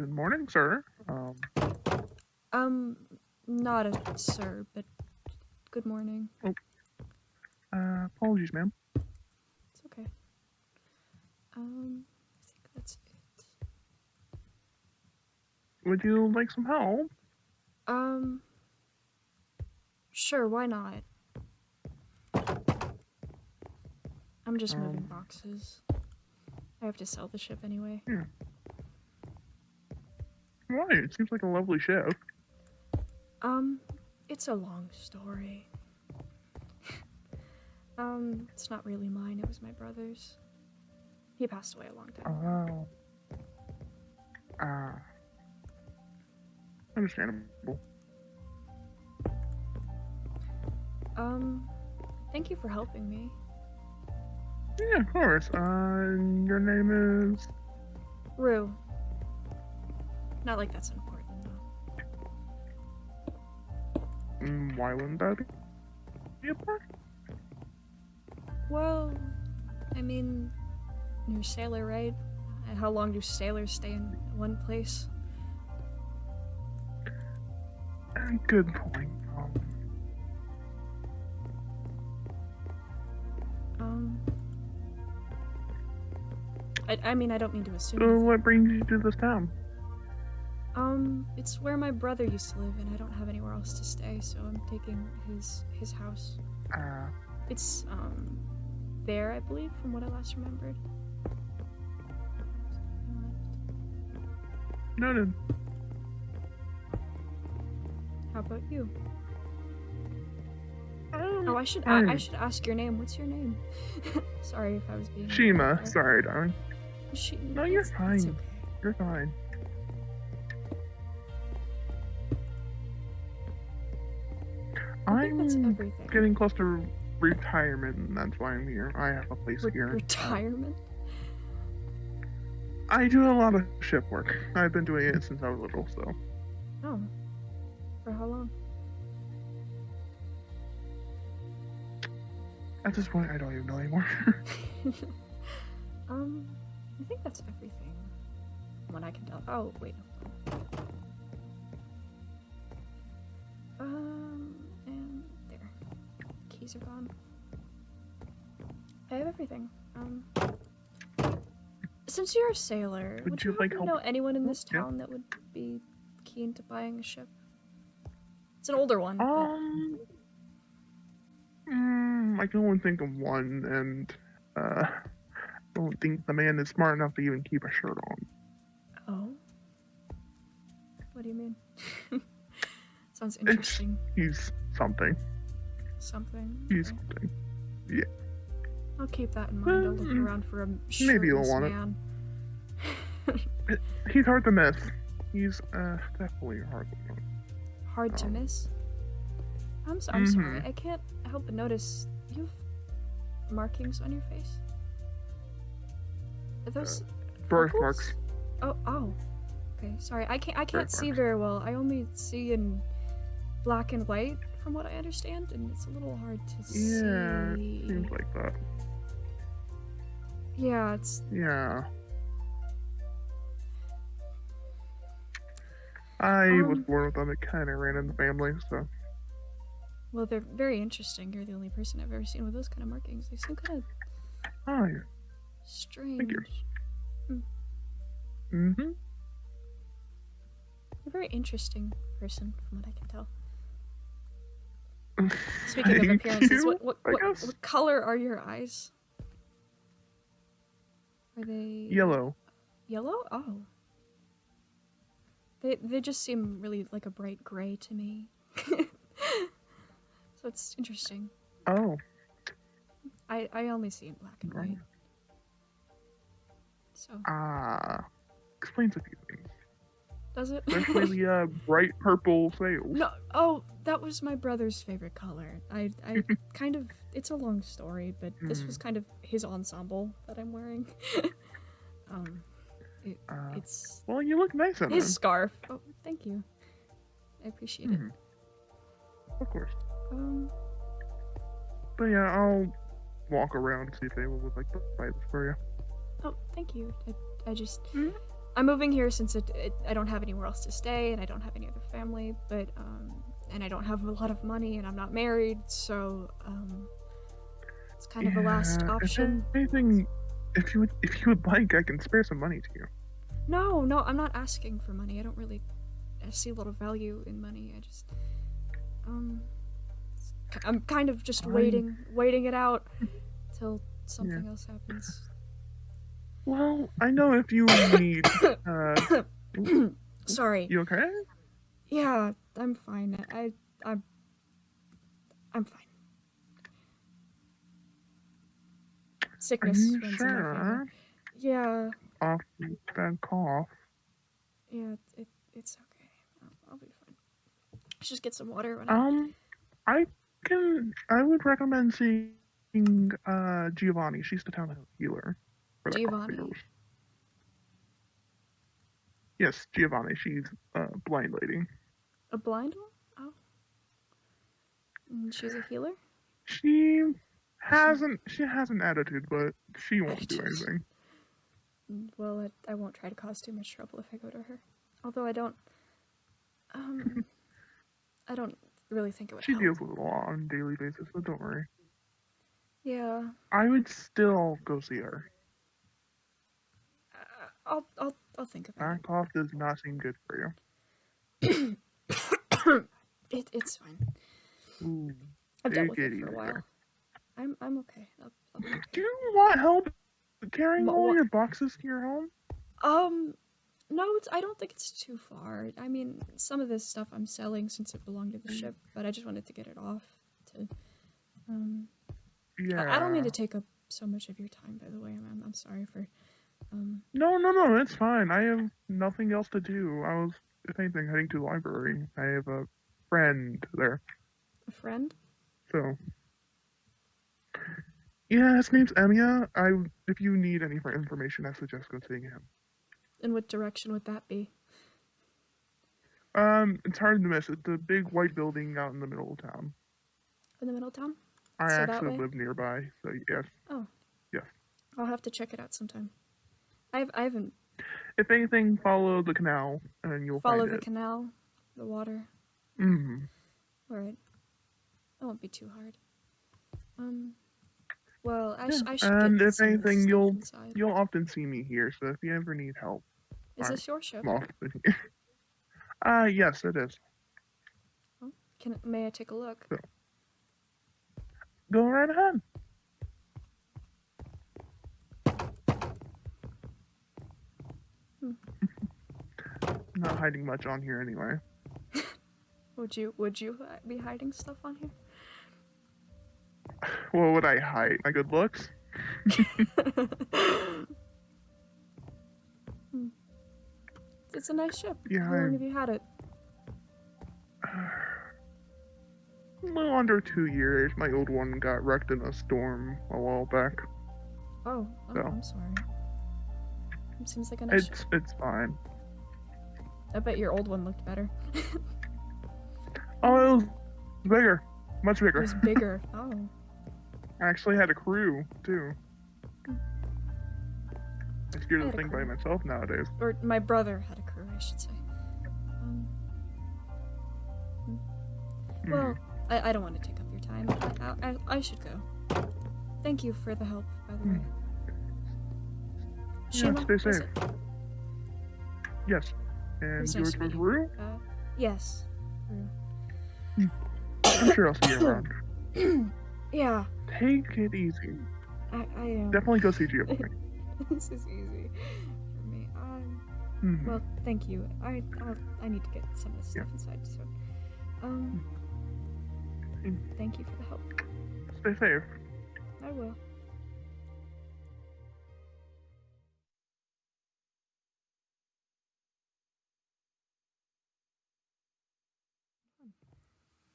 Good morning, sir. Um, Um, not a sir, but good morning. uh, apologies, ma'am. It's okay. Um, I think that's it. Would you like some help? Um, sure, why not? I'm just moving Um, boxes. I have to sell the ship anyway. Right, it seems like a lovely show. Um, it's a long story. um, it's not really mine, it was my brother's. He passed away a long time ago. Oh. Ah. understandable. Um, thank you for helping me. Yeah, of course. Uh, your name is. Rue. Not like that's important, though. Mm, why wouldn't that be part? Well, I mean, you're a sailor, right? And how long do sailors stay in one place? Uh, Good point. Um, Um, I, I mean, I don't mean to assume. so what brings you to this town? Um, it's where my brother used to live, and I don't have anywhere else to stay, so I'm taking his his house. Uh, It's um there, I believe, from what I last remembered. noted. How about you? Um, Oh, I should I, I should ask your name. What's your name? Sorry if I was being. Shima. Sorry, darling. She, No, you're it's- It's fine. okay. You're fine. That's everything. getting close to retirement, and that's why I'm here. I have a place Re- here. retirement. I do a lot of ship work. I've been doing it since I was little, so Oh, for how long? at this point, I don't even know anymore. um, I think that's everything. from What I can tell. Oh wait. Keys are gone. I have everything. Um, since you're a sailor, Would would, you like happen to help? know anyone in this Yeah. town that would be keen to buying a ship? It's an older one. but- um, mm, I can only think of one, and uh, I don't think the man is smart enough to even keep a shirt on. Oh. What do you mean? Sounds interesting. He's something. Something. He's okay. something. I'll keep that in mind. I'll look Mm, around for a maybe you'll want it. man. He's hard to miss. He's uh definitely hard to miss. Hard to Oh. miss. I'm, so, I'm sorry. Mhm. I can't help but notice you have markings on your face. Are those Birthmarks. Oh, oh. Okay, sorry. I can't. I can't see very well. I only see in black and white, from what I understand, and it's a little hard to Yeah, see. Seems like that. Yeah, it's Yeah. I was Um, born with them. It kind of ran in the family, so well, they're very interesting. You're the only person I've ever seen with those kind of markings. They seem kind of oh yeah. strange. you. Mm-hmm. You're a very interesting person, from what I can tell. Speaking of appearances, you, what what, what, what color are your eyes? Are they Yellow. Yellow? Oh. They they just seem really like a bright gray to me. so it's interesting. Oh. I I only see in black and white. So Ah. Explains a few things. Does it? Especially the uh, bright purple sails. no. Oh, that was my brother's favorite color. I I kind of it's a long story, but this Mm. was kind of his ensemble that I'm wearing. um, Uh, it's well, you look nice in his them. scarf. Oh, thank you. I appreciate it. Mhm. Of course. Um, But yeah, I'll walk around and see if they would like to buy this for you. oh, thank you. I, I just, Mhm. I'm moving here since it, it, I don't have anywhere else to stay and I don't have any other family, but um, and I don't have a lot of money and I'm not married, so um, it's kind of a last Yeah, option. If anything, if you would, if you would like, I can spare some money to you. No, no, I'm not asking for money. I don't really I see a lot of value in money. I just um I'm kind of just waiting waiting it out till something else happens. Well, I know if you need. Uh, Sorry. you okay? Yeah, I'm fine. I I'm I'm fine. Are Sickness you my family. sure? Yeah, Off bad cough. yeah, it, it's okay. I'll, I'll be fine. Let's just get some water when I Um, I can. I would recommend seeing uh Giovanni. She's the town healer. For the cough Giovanni? Yes, Giovanni. She's a blind lady. A blind one? Oh. And she's a healer? She hasn't. She has an attitude, but she won't do anything. Mm, Well, I, I won't try to cause too much trouble if I go to her. Although I don't. Um. I don't really think it would She help. deals with it a lot on a daily basis, so don't worry. Yeah. I would still go see her. I'll, I'll, I'll think about That cough does not seem good for it. it. It's fine. Ooh. I've dealt with it it for a while. there. I'm, I'm okay. I'll, I'll okay. Do you want help carrying But all your boxes to your home? Um, no, it's, I don't think it's too far. I mean, some of this stuff I'm selling since it belonged to the ship, but I just wanted to get it off. To, um, Yeah. I, I don't mean to take up so much of your time. By the way, I'm, I'm, I'm sorry for, um, No, no, no, it's fine. I have nothing else to do. I was, if anything, heading to the library. I have a friend there, a friend. so. Yeah, his name's Emia. I, if you need any for information, I suggest go seeing him. In what direction would that be? Um, it's hard to miss. It's a big white building out in the middle of town. In the middle of town? I So actually live nearby, so yes. Oh. yes. I'll have to check it out sometime. I've, I haven't If anything, follow the canal and you'll followed find the it. canal, the water. mm All right. That won't be too hard. Um. Well, I, sh- Yeah, I should and if anything, you'll- inside. You'll often see me here, so if you ever need help, Is fine. this your ship? I'm often here. Ah, yes, it is. Can may I take a look? Go right ahead. Not hiding much on here anyway. Would you Would you be hiding stuff on here? What would I hide? My good looks? It's a nice ship. Yeah, How long have you had it? A little under two years. My old one got wrecked in a storm a while back. Oh, oh So. I'm sorry. It seems like a nice ship. It's it's fine. I bet your old one looked better. Oh, it was bigger, much it bigger. was bigger. Oh. I actually had a crew too. Hmm. I I the thing by myself nowadays. Or my brother had a crew, I should say. Um, Hmm. well, I, I don't want to take up your time. I, I, I should go. Thank you for the help, by the Hmm. way. Yeah, Shima, stay safe. Yes. And was nice yours to was meet. Rue? Uh, yes. I'm sure I'll see you around. yeah, Take it easy. I, I am. Definitely go see Giovanni. this is easy for me. Um, Mhm. well, thank you. I I'll, I need to get some of this Yeah. stuff inside. So, um, Mm. thank you for the help. Stay safe. I will.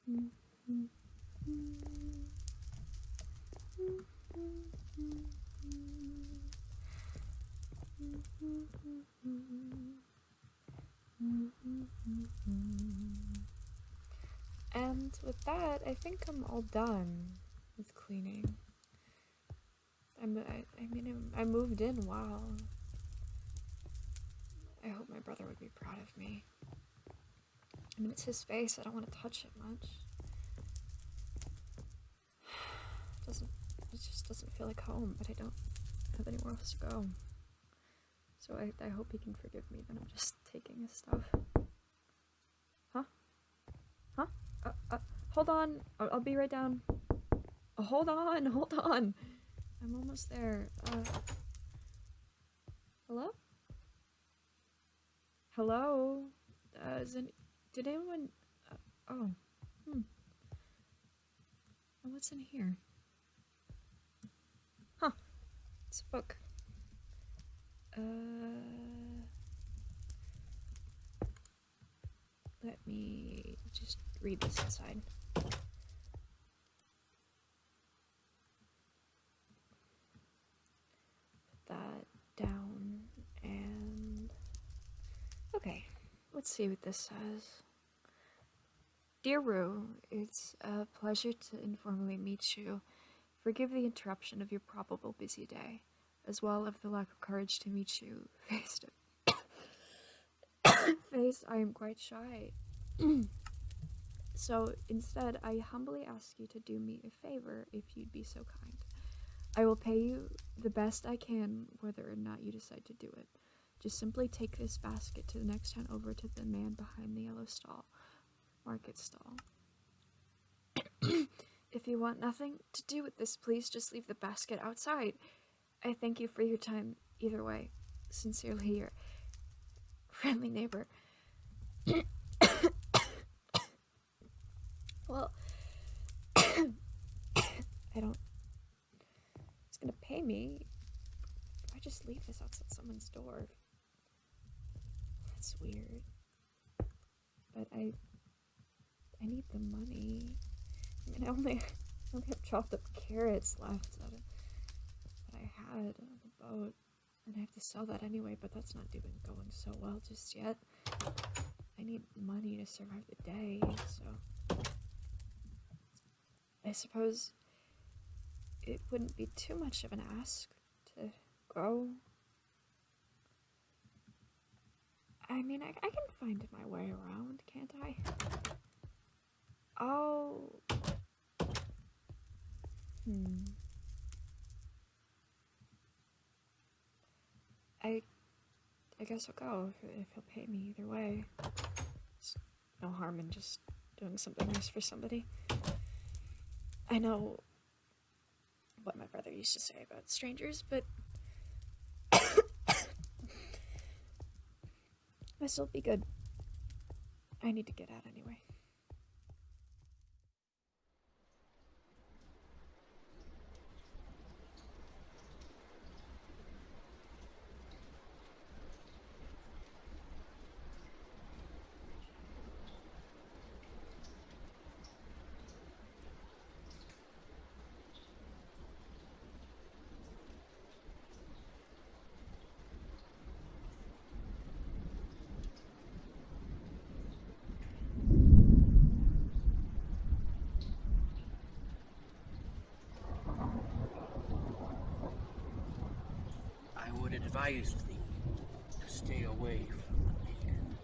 And with that, I think I'm all done with cleaning. I'm, I, I mean, I moved in. Wow. I hope my brother would be proud of me. I mean, it's his face. I don't want to touch it much. doesn't. It just doesn't feel like home. But I don't have anywhere else to go. So I, I hope he can forgive me that I'm just taking his stuff. Huh? Huh? Uh, uh, hold on. I'll, I'll be right down. Oh, hold on. Hold on. I'm almost there. Uh, hello? Hello? Uh, is any, did anyone... Uh, oh. Hmm. What's in here? Huh. It's a book. Uh... Let me just read this inside. Put that down and. Okay, let's see what this says. Dear Rue, it's a pleasure to informally meet you. Forgive the interruption of your probable busy day, as well as the lack of courage to meet you face to face. I am quite shy. so instead, I humbly ask you to do me a favor if you'd be so kind. I will pay you the best I can, whether or not you decide to do it. Just simply take this basket to the next town over to the man behind the yellow stall, market stall. if you want nothing to do with this, please just leave the basket outside. I thank you for your time either way. Sincerely, your friendly neighbor. well, I don't. It's gonna pay me. If I just leave this outside someone's door. That's weird. But I. I need the money. I mean, I only, I only have chopped up carrots left of what I had on the boat. And I have to sell that anyway, but that's not even going so well just yet. I need money to survive the day, so. I suppose it wouldn't be too much of an ask to go. I mean, I, I can find my way around, can't I? Oh. Hmm. I, I guess I'll go if, if he'll pay me either way. It's no harm in just doing something nice for somebody. I know what my brother used to say about strangers, but this'll be good. I need to get out anyway. I would advise thee to stay away from the maiden.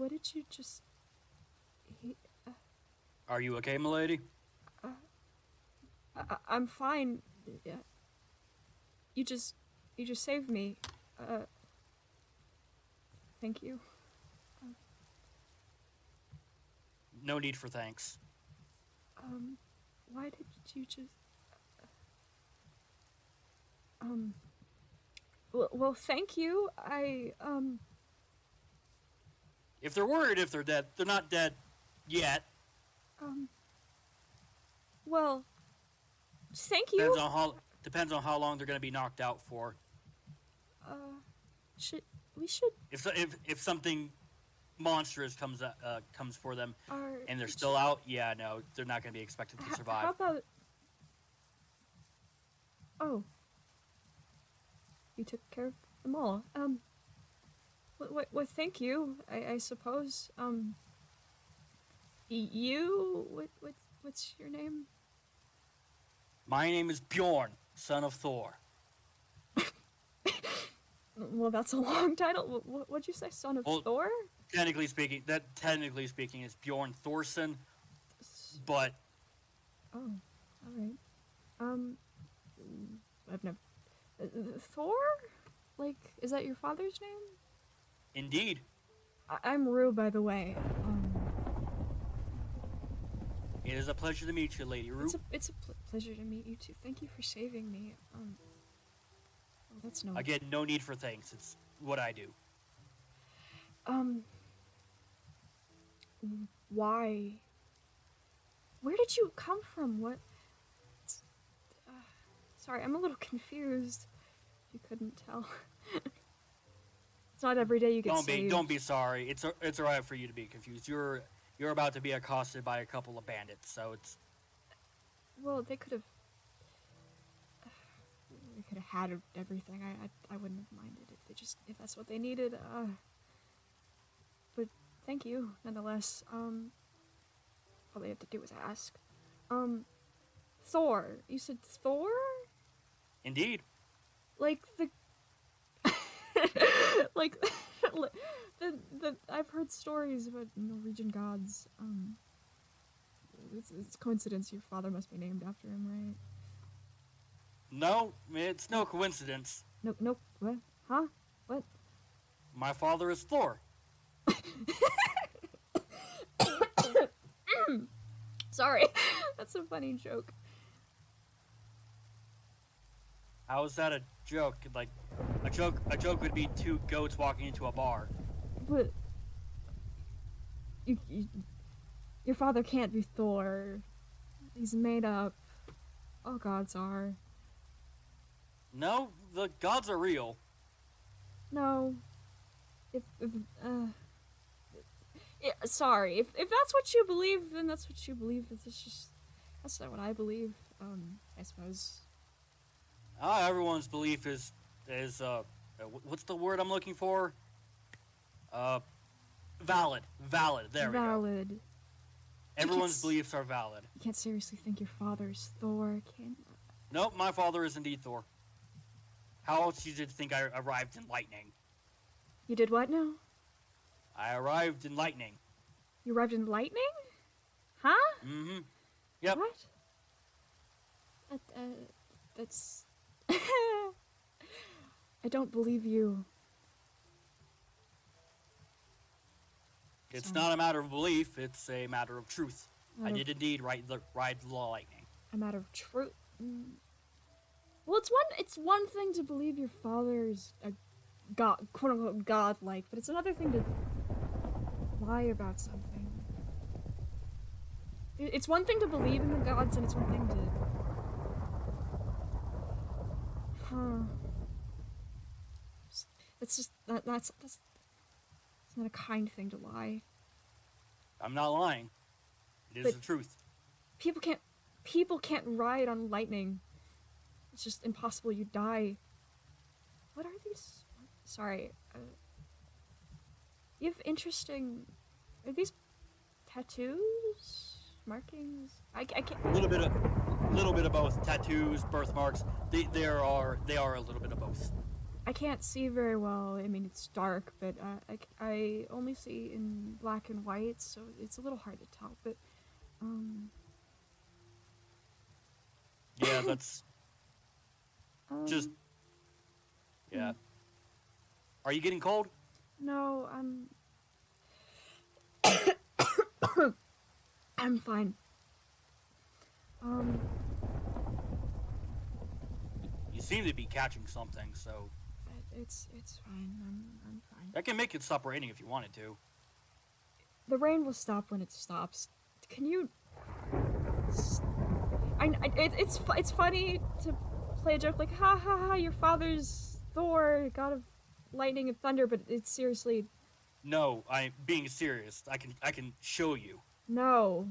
What did you just. He, Are you okay, milady? I, I'm fine. Yeah. You just. You just saved me. Uh. Thank you. No need for thanks. Um. Why did you just. Um. Well, well, thank you. I, um. If they're worried if they're dead, they're not dead yet. Um. Well, thank you. Depends on how depends on how long they're gonna be knocked out for. Uh, should we should If if if something monstrous comes uh, uh, comes for them are and they're still out, yeah, no, they're not gonna be expected to survive. How about? Oh, you took care of them all. Um. What? what thank you. I, I suppose. Um. You. What? What? What's your name? My name is Bjorn, son of Thor. Well, that's a long title. What? What'd you say? Son of Well- Thor? Technically speaking, that technically speaking is Bjorn Thorson, but Oh, all right. Um, I've never. Uh, Thor? Like, is that your father's name? Indeed, I- I'm Rue, by the way. Um, it is a pleasure to meet you, Lady Rue. it's a it's a pl- pleasure to meet you too. Thank you for saving me. Um, oh, that's no. Again, no need for thanks. It's what I do. Um, why? Where did you come from? What? Uh, sorry, I'm a little confused. You couldn't tell. it's not every day you get Don't be don't be sorry. It's a, it's alright for you to be confused. You're you're about to be accosted by a couple of bandits, so it's Well, they could have. They could have had everything. I, I I wouldn't have minded if they just if that's what they needed. Uh. But thank you nonetheless. Um. All they have to do is ask. Um. Thor. You said Thor? indeed. Like the. Like, the the I've heard stories about Norwegian gods. Um. It's, it's coincidence your father must be named after him, right? No, it's no coincidence. Nope, nope. What? Huh? What? My father is Thor. Sorry. That's a funny joke. How is that a joke? Like a joke a joke would be two goats walking into a bar. But you, you, your father can't be Thor. He's made up. All gods are. No, the gods are real. No. If if uh yeah, sorry. If if that's what you believe, then that's what you believe. It's just that's not what I believe. Um, I suppose. Ah, everyone's belief is is uh, uh, what's the word I'm looking for? Uh, valid, valid. There we go. Valid. Everyone's beliefs are valid. You can't seriously think your father's Thor, can you? Nope, my father is indeed Thor. How else did you think I arrived in lightning? You did what now? I arrived in lightning. You arrived in lightning? Huh? Mm-hmm. Yep. What? That, uh, that's. I don't believe you. It's Sorry. not a matter of belief, it's a matter of truth. I Out of- did indeed ride the ride the lightning. A matter of truth. Mm. Well, it's one. It's one thing to believe your father's a god, quote unquote, godlike, but it's another thing to lie about something. It's one thing to believe in the gods, and it's one thing to. Huh. It's just that. That's that's. It's not a kind thing to lie. I'm not lying. It is But- the truth. people can't people can't ride on lightning it's just impossible you die what are these sorry uh, you have interesting are these tattoos markings i, I can't A little bit of little bit of both. Tattoos, birthmarks. They there are they are a little bit of both. i can't see very well i mean it's dark but uh, I, I only see in black and white so it's a little hard to tell but um, Yeah, that's um just yeah. Are you getting cold? No, I'm. I'm fine. Um, You seem to be catching something, so it's it's fine. I'm I'm fine. I can make it stop raining if you wanted to. The rain will stop when it stops. Can you? I, I it, it's it's funny to play a joke like ha ha ha your father's Thor, god of lightning and thunder, but it's seriously No, I'm being serious. I can I can show you. no.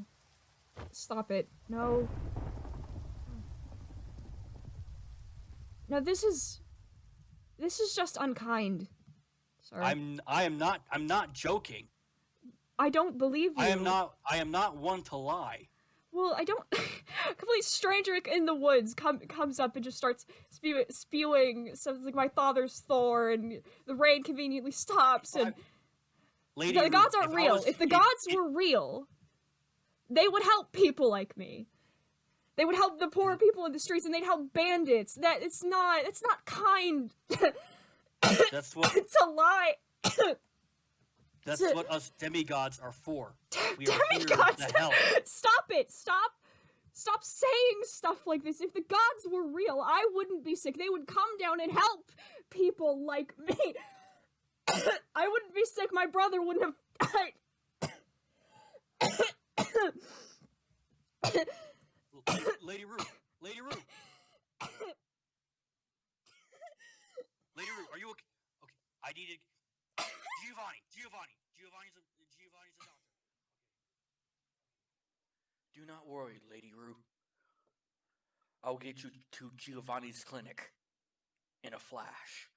Stop it. No. No, this is this is just unkind. Sorry. I'm I am not I'm not joking. I don't believe you. I am not I am not one to lie. Well, I don't. a complete stranger in the woods come comes up and just starts spew- spewing something like my father's Thor, and the rain conveniently stops. And Lady the gods aren't if I real. was- if the if- gods if- were real, they would help people like me. They would help the poor people in the streets, and they'd help bandits. That it's not. It's not kind that's what it's a lie. that's to- what us demigods are for. We are here Demigods. to help. Stop it! Stop! Stop saying stuff like this. If the gods were real, I wouldn't be sick. They would come down and help people like me. I wouldn't be sick. My brother wouldn't have died. Lady Ruth, Lady Ruth. Lady Ruth, are you okay? Okay, I needed Giovanni. Giovanni. Giovanni's a Giovanni's a doctor. Do not worry, Lady Rue. I'll get you to Giovanni's clinic in a flash.